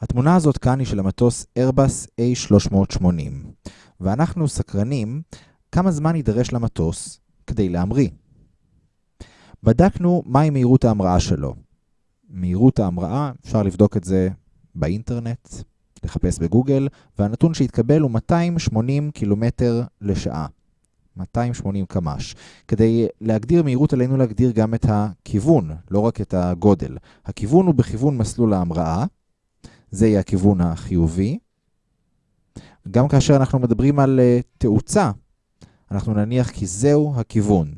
התמונה הזאת כאן היא של המטוס Airbus A380, ואנחנו סקרנים כמה זמן יידרש למטוס כדי להמריא. בדקנו מהי מהירות ההמראה שלו. מהירות ההמראה, אפשר לבדוק את זה באינטרנט, לחפש בגוגל, והנתון שהתקבל הוא 280 קילומטר לשעה. 280 קמ"ש. כדי להגדיר מהירות עלינו להגדיר גם את הכיוון, לא רק את הגודל. הכיוון הוא בכיוון מסלול ההמראה, זה יהיה הכיוון החיובי. גם כאשר אנחנו מדברים על uh, תאוצה, אנחנו נניח כי זהו הכיוון.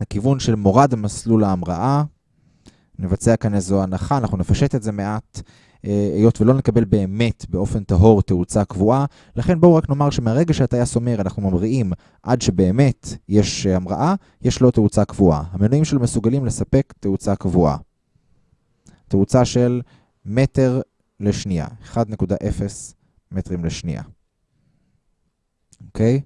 הכיוון של מורד מסלול ההמראה, נבצע כאן איזו הנחה, אנחנו נפשט את זה מעט, אה, היות ולא נקבל באמת באופן טהור תאוצה קבועה, לכן בואו רק נאמר שמהרגע שהטייס אומר אנחנו ממריאים עד שבאמת יש המראה, יש לו תאוצה קבועה. המנועים שלו מסוגלים לספק תאוצה קבועה. תאוצה של מטר לשנייה, 1.0 מטרים לשנייה. אוקיי?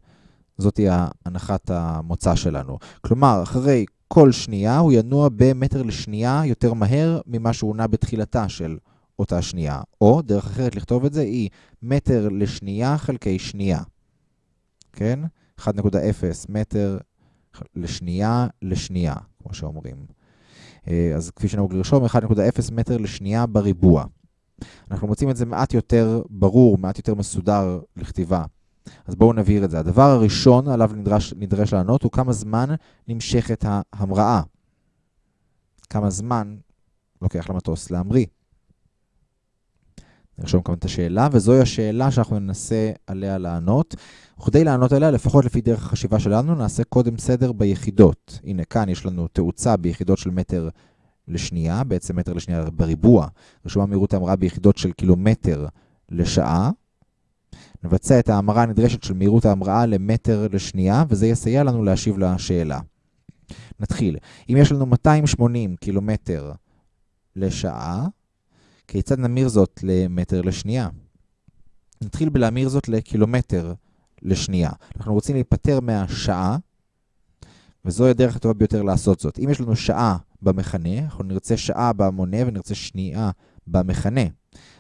זאתי הנחת המוצא שלנו. כלומר, אחרי כל שנייה הוא ינוע במטר לשנייה יותר מהר ממה שהוא נע בתחילתה של אותה שנייה. או, דרך אחרת לכתוב את זה, היא מטר לשנייה חלקי שנייה. כן? 1.0 מטר לשנייה לשנייה, כמו שאומרים. אה, אז כפי שנהוג לרשום, 1.0 מטר לשנייה בריבוע. אנחנו מוצאים את זה מעט יותר ברור, מעט יותר מסודר לכתיבה. אז בואו נבהיר את זה. הדבר הראשון עליו נדרש, נדרש לענות הוא כמה זמן נמשכת ההמראה. כמה זמן לוקח למטוס להמריא. נרשום כאן את השאלה, וזוהי השאלה שאנחנו ננסה עליה לענות. וכדי לענות עליה, לפחות לפי דרך החשיבה שלנו, נעשה קודם סדר ביחידות. הנה, כאן יש לנו תאוצה ביחידות של מטר לשנייה, בעצם מטר לשנייה בריבוע. רשומה מהירות ההמראה ביחידות של קילומטר לשעה. נבצע את ההמרה הנדרשת של מהירות ההמראה למטר לשנייה, וזה יסייע לנו להשיב לשאלה. נתחיל. אם יש לנו 280 קילומטר לשעה, כיצד נמיר זאת למטר לשנייה? נתחיל בלהמיר זאת לקילומטר לשנייה. אנחנו רוצים להיפטר מהשעה, וזוהי הדרך הטובה ביותר לעשות זאת. אם יש לנו שעה במכנה, אנחנו נרצה שעה במונה ונרצה שנייה במכנה.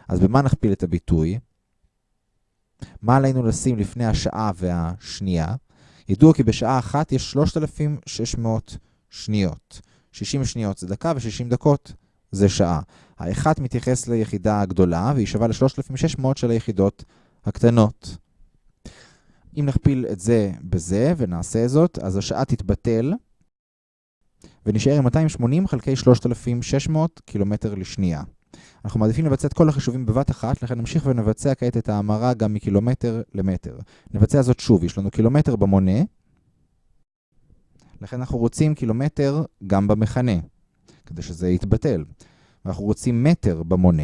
אז במה נכפיל את הביטוי? מה עלינו לשים לפני השעה והשנייה? ידוע כי בשעה אחת יש 3,600 שניות. 60 שניות זה דקה ו-60 דקות זה שעה. האחת מתייחס ליחידה הגדולה והיא שווה ל-3,600 של היחידות הקטנות. אם נכפיל את זה בזה ונעשה זאת, אז השעה תתבטל ונשאר עם 280 חלקי 3,600 קילומטר לשנייה. אנחנו מעדיפים לבצע את כל החישובים בבת אחת, לכן נמשיך ונבצע כעת את ההמרה גם מקילומטר למטר. נבצע זאת שוב, יש לנו קילומטר במונה, לכן אנחנו רוצים קילומטר גם במכנה, כדי שזה יתבטל. ואנחנו רוצים מטר במונה.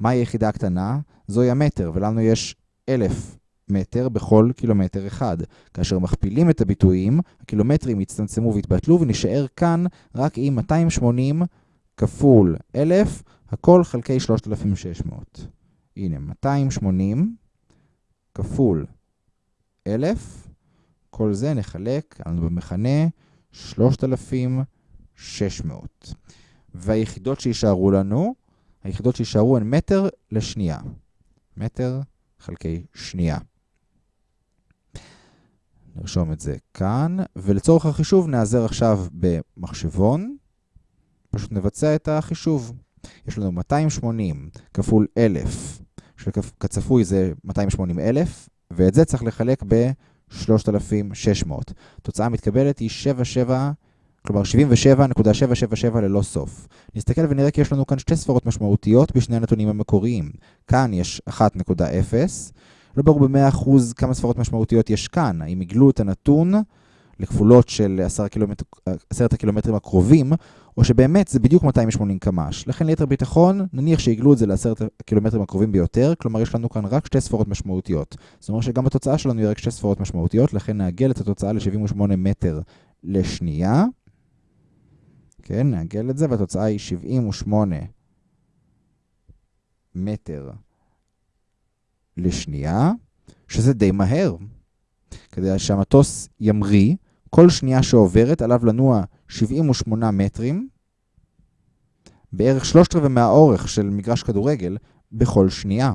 מהי היחידה הקטנה? זוהי המטר, ולנו יש אלף מטר בכל קילומטר אחד. כאשר מכפילים את הביטויים, הקילומטרים יצטמצמו ויתבטלו, ונשאר כאן רק עם 280 כפול 1,000, הכל חלקי 3,600. הנה, 280 כפול 1,000, כל זה נחלק, לנו במכנה 3,600. והיחידות שישארו לנו, היחידות שישארו הן מטר לשנייה. מטר חלקי שנייה. נרשום את זה כאן, ולצורך החישוב נעזר עכשיו במחשבון. פשוט נבצע את החישוב. יש לנו 280 כפול 1,000, שכצפוי זה 280 אלף, ואת זה צריך לחלק ב-3,600. התוצאה המתקבלת היא 77, כלומר 77.777 ללא סוף. נסתכל ונראה כי יש לנו כאן שתי ספרות משמעותיות בשני הנתונים המקוריים. כאן יש 1.0, לא ברור ב-100% כמה ספרות משמעותיות יש כאן. האם עיגלו את הנתון לכפולות של 10 קילומטר, 10 הקילומטרים הקרובים, או שבאמת זה בדיוק 280 קמ"ש. לכן ליתר ביטחון, נניח שעיגלו את זה ל-10 הקילומטרים הקרובים ביותר, כלומר יש לנו כאן רק שתי ספרות משמעותיות. זאת אומרת שגם בתוצאה שלנו יהיה רק שתי ספרות משמעותיות, לכן נעגל את התוצאה ל-78 מטר לשנייה. כן, נעגל את זה, והתוצאה היא 78 מטר שזה די מהר. כדי שהמטוס ימריא, כל שנייה שעוברת עליו לנוע 78 מטרים, בערך שלושת רבעי מהאורך של מגרש כדורגל, בכל שנייה.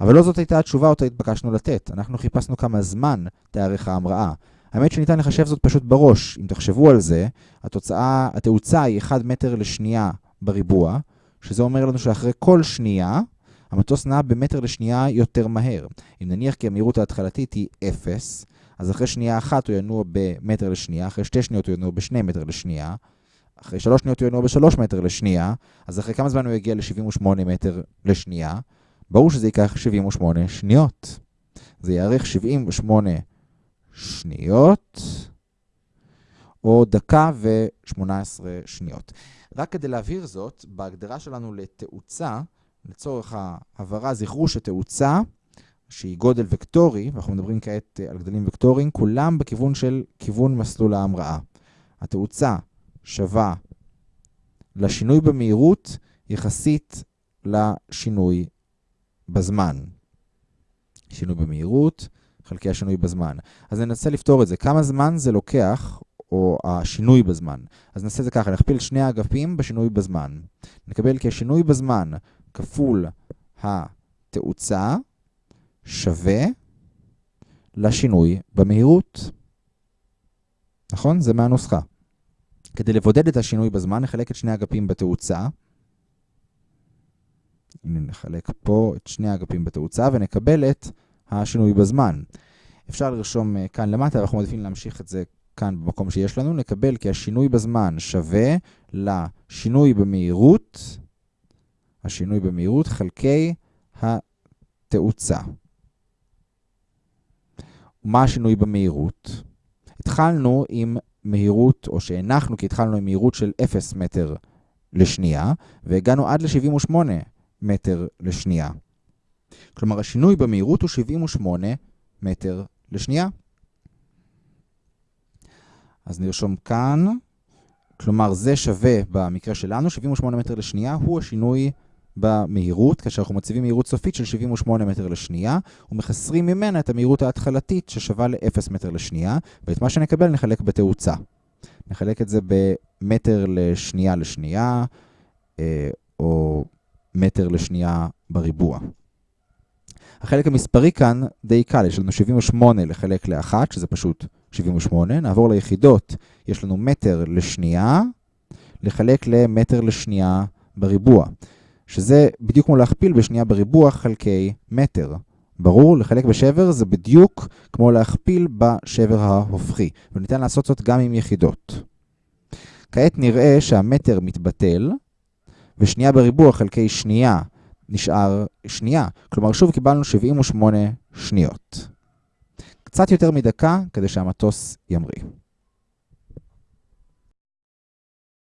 אבל לא זאת הייתה התשובה אותה התבקשנו לתת. אנחנו חיפשנו כמה זמן תארך ההמראה. האמת שניתן לחשב זאת פשוט בראש. אם תחשבו על זה, התוצאה, התאוצה היא 1 מטר לשנייה בריבוע, שזה אומר לנו שאחרי כל שנייה, המטוס נע במטר לשנייה יותר מהר. אם נניח כי המהירות ההתחלתית היא 0, אז אחרי שנייה אחת הוא ינוע במטר לשנייה, אחרי שתי שניות הוא ינוע בשני מטר לשנייה, אחרי שלוש שניות הוא ינוע בשלוש מטר לשנייה, אז אחרי כמה זמן הוא יגיע ל-78 מטר לשנייה? ברור שזה ייקח 78 שניות. זה יארך 78 שניות, או דקה ו-18 שניות. רק כדי להבהיר זאת, בהגדרה שלנו לתאוצה, לצורך ההבהרה, זכרו שתאוצה, שהיא גודל וקטורי, ואנחנו מדברים כעת על גדלים וקטוריים, כולם בכיוון של כיוון מסלול ההמראה. התאוצה שווה לשינוי במהירות יחסית לשינוי בזמן. שינוי במהירות חלקי השינוי בזמן. אז ננסה לפתור את זה. כמה זמן זה לוקח, או השינוי בזמן? אז נעשה את זה ככה, נכפיל שני האגפים בשינוי בזמן. נקבל כי השינוי בזמן כפול התאוצה שווה לשינוי במהירות. נכון? זה מהנוסחה. כדי לבודד את השינוי בזמן, נחלק את שני אגפים בתאוצה. הנה נחלק פה את שני האגפים בתאוצה ונקבל את השינוי בזמן. אפשר לרשום אה, כאן למטה, ואנחנו מעדיפים להמשיך את זה כאן במקום שיש לנו. נקבל כי השינוי בזמן שווה לשינוי במהירות, השינוי במהירות חלקי התאוצה. מה השינוי במהירות? התחלנו עם מהירות, או שהנחנו כי התחלנו עם מהירות של 0 מטר לשנייה, והגענו עד ל-78 מטר לשנייה. כלומר, השינוי במהירות הוא 78 מטר לשנייה. אז נרשום כאן, כלומר זה שווה במקרה שלנו, 78 מטר לשנייה הוא השינוי במהירות, כאשר אנחנו מציבים מהירות סופית של 78 מטר לשנייה, ומחסרים ממנה את המהירות ההתחלתית ששווה ל-0 מטר לשנייה, ואת מה שנקבל נחלק בתאוצה. נחלק את זה במטר לשנייה לשנייה, אה, או מטר לשנייה בריבוע. החלק המספרי כאן די קל, יש לנו 78 לחלק ל-1, שזה פשוט 78. נעבור ליחידות, יש לנו מטר לשנייה, לחלק למטר לשנייה בריבוע. שזה בדיוק כמו להכפיל בשנייה בריבוע חלקי מטר. ברור, לחלק בשבר זה בדיוק כמו להכפיל בשבר ההופכי, וניתן לעשות זאת גם עם יחידות. כעת נראה שהמטר מתבטל, ושנייה בריבוע חלקי שנייה נשאר שנייה. כלומר, שוב קיבלנו 78 שניות. קצת יותר מדקה כדי שהמטוס ימריא.